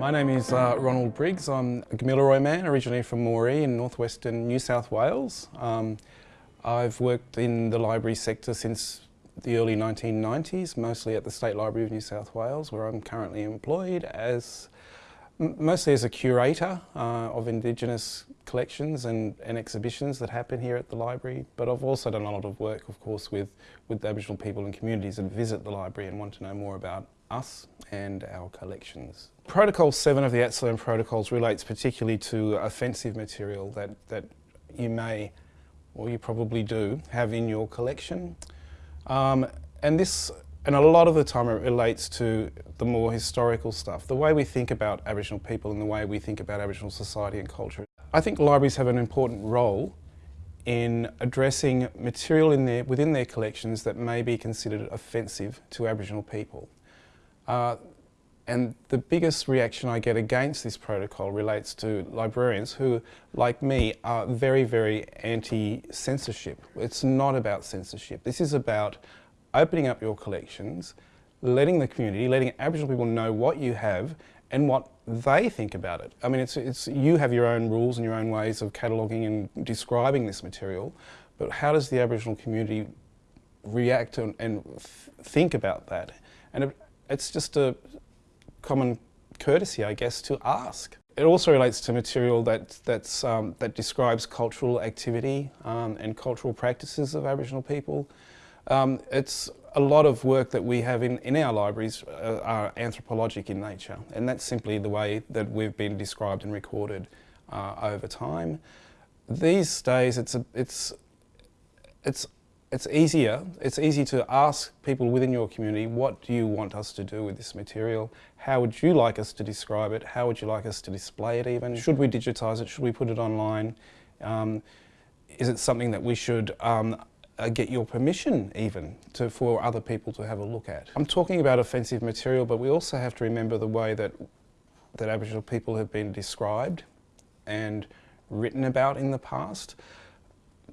My name is uh, Ronald Briggs. I'm a Gamilaroi man, originally from Moree in northwestern New South Wales. Um, I've worked in the library sector since the early 1990s, mostly at the State Library of New South Wales, where I'm currently employed as mostly as a curator uh, of Indigenous collections and, and, exhibitions that happen here at the library, but I've also done a lot of work, of course, with, with Aboriginal people and communities that visit the library and want to know more about us and our collections. Protocol 7 of the ATSILIRN protocols relates particularly to offensive material that, that you may, or you probably do, have in your collection. Um, and this and a lot of the time it relates to the more historical stuff, the way we think about Aboriginal people and the way we think about Aboriginal society and culture. I think libraries have an important role in addressing material in their, within their collections that may be considered offensive to Aboriginal people. Uh, and the biggest reaction I get against this protocol relates to librarians who, like me, are very, very anti-censorship. It's not about censorship. This is about opening up your collections, letting the community, letting Aboriginal people know what you have and what they think about it. I mean, it's, it's, you have your own rules and your own ways of cataloguing and describing this material, but how does the Aboriginal community react and, and think about that? And it's just a common courtesy, I guess, to ask. It also relates to material that, that's, um, that describes cultural activity um, and cultural practices of Aboriginal people. Um, it's a lot of work that we have in, in our libraries uh, are anthropologic in nature and that's simply the way that we've been described and recorded uh, over time. These days it's, a, it's, it's, it's easier, it's easy to ask people within your community what do you want us to do with this material? How would you like us to describe it? How would you like us to display it even? Should we digitise it? Should we put it online? Um, is it something that we should um, uh, get your permission even to, for other people to have a look at. I'm talking about offensive material, but we also have to remember the way that, that Aboriginal people have been described and written about in the past.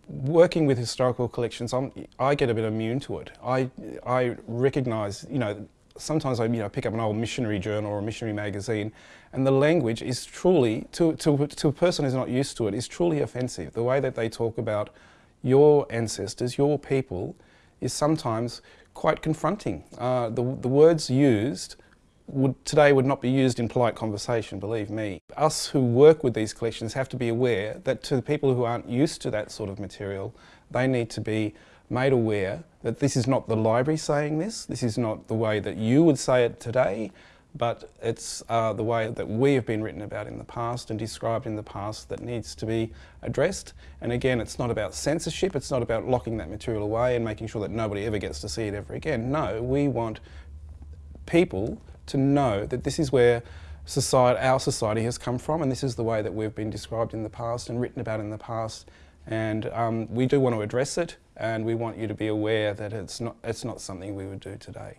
Working with historical collections, I'm, I get a bit immune to it. I, I recognise, you know, sometimes I you know, pick up an old missionary journal or a missionary magazine and the language is truly, to, to, to a person who's not used to it, is truly offensive. The way that they talk about your ancestors, your people, is sometimes quite confronting. Uh, the, the words used would, today would not be used in polite conversation, believe me. Us who work with these collections have to be aware that to the people who aren't used to that sort of material, they need to be made aware that this is not the library saying this, this is not the way that you would say it today, but it's uh, the way that we have been written about in the past and described in the past that needs to be addressed. And again, it's not about censorship, it's not about locking that material away and making sure that nobody ever gets to see it ever again. No, we want people to know that this is where society, our society has come from and this is the way that we've been described in the past and written about in the past. And um, we do want to address it and we want you to be aware that it's not, it's not something we would do today.